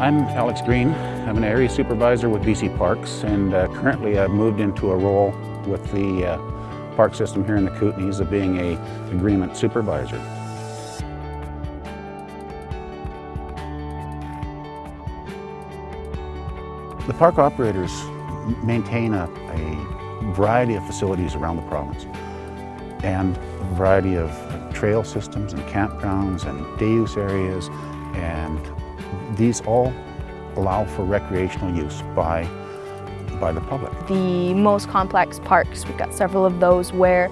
I'm Alex Green. I'm an area supervisor with BC Parks and uh, currently I've moved into a role with the uh, park system here in the Kootenays of being a agreement supervisor. The park operators maintain a, a variety of facilities around the province and a variety of trail systems and campgrounds and day use areas and these all allow for recreational use by, by the public. The most complex parks, we've got several of those where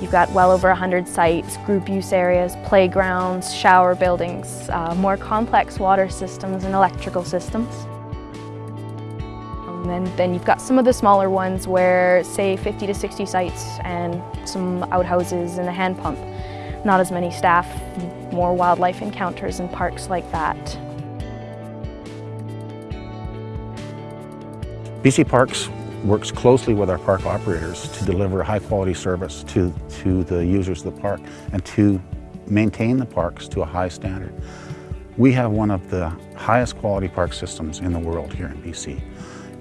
you've got well over 100 sites, group use areas, playgrounds, shower buildings, uh, more complex water systems and electrical systems. And then you've got some of the smaller ones where, say, 50 to 60 sites and some outhouses and a hand pump. Not as many staff, more wildlife encounters in parks like that. BC Parks works closely with our park operators to deliver high quality service to, to the users of the park and to maintain the parks to a high standard. We have one of the highest quality park systems in the world here in BC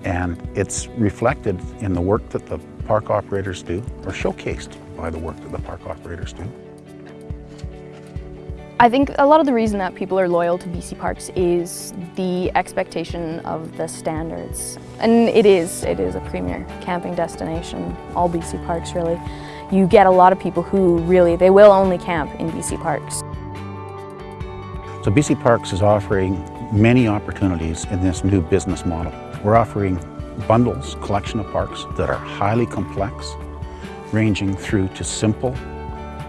and it's reflected in the work that the park operators do or showcased by the work that the park operators do. I think a lot of the reason that people are loyal to BC Parks is the expectation of the standards. And it is, it is a premier camping destination, all BC Parks really. You get a lot of people who really, they will only camp in BC Parks. So BC Parks is offering many opportunities in this new business model. We're offering bundles, collection of parks that are highly complex, ranging through to simple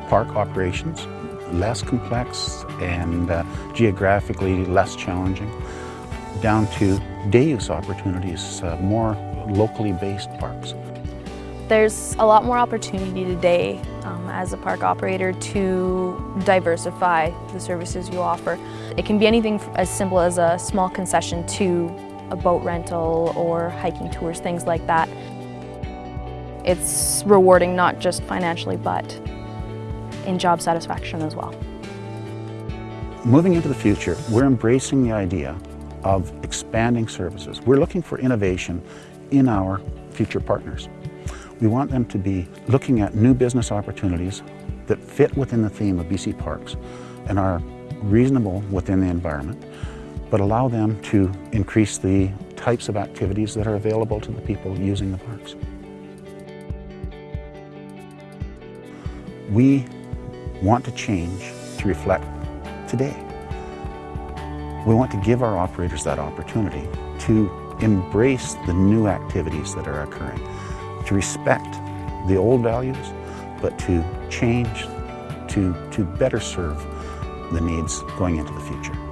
park operations less complex and uh, geographically less challenging, down to day use opportunities, uh, more locally based parks. There's a lot more opportunity today um, as a park operator to diversify the services you offer. It can be anything as simple as a small concession to a boat rental or hiking tours, things like that. It's rewarding not just financially but in job satisfaction as well. Moving into the future, we're embracing the idea of expanding services. We're looking for innovation in our future partners. We want them to be looking at new business opportunities that fit within the theme of BC Parks and are reasonable within the environment, but allow them to increase the types of activities that are available to the people using the parks. We want to change to reflect today. We want to give our operators that opportunity to embrace the new activities that are occurring, to respect the old values, but to change to, to better serve the needs going into the future.